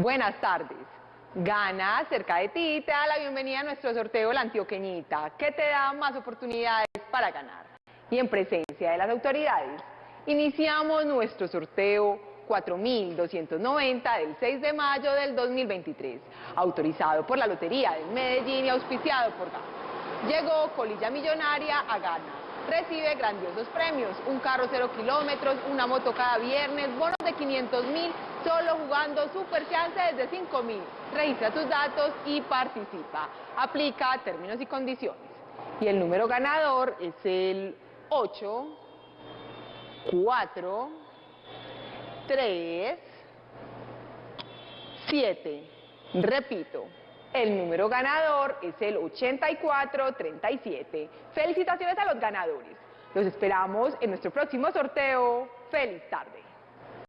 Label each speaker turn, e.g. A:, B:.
A: Buenas tardes. Gana cerca de ti te da la bienvenida a nuestro sorteo La Antioqueñita, que te da más oportunidades para ganar. Y en presencia de las autoridades, iniciamos nuestro sorteo 4.290 del 6 de mayo del 2023, autorizado por la Lotería de Medellín y auspiciado por GANA. Llegó Colilla Millonaria a Gana recibe grandiosos premios, un carro cero kilómetros, una moto cada viernes, bonos de 500 mil, solo jugando Super Chance desde 5 mil. Registra tus datos y participa. Aplica términos y condiciones. Y el número ganador es el 8, 4, 3, 7. Repito, el número ganador es el 8437. Felicitaciones a los ganadores. Los esperamos en nuestro próximo sorteo. ¡Feliz tarde!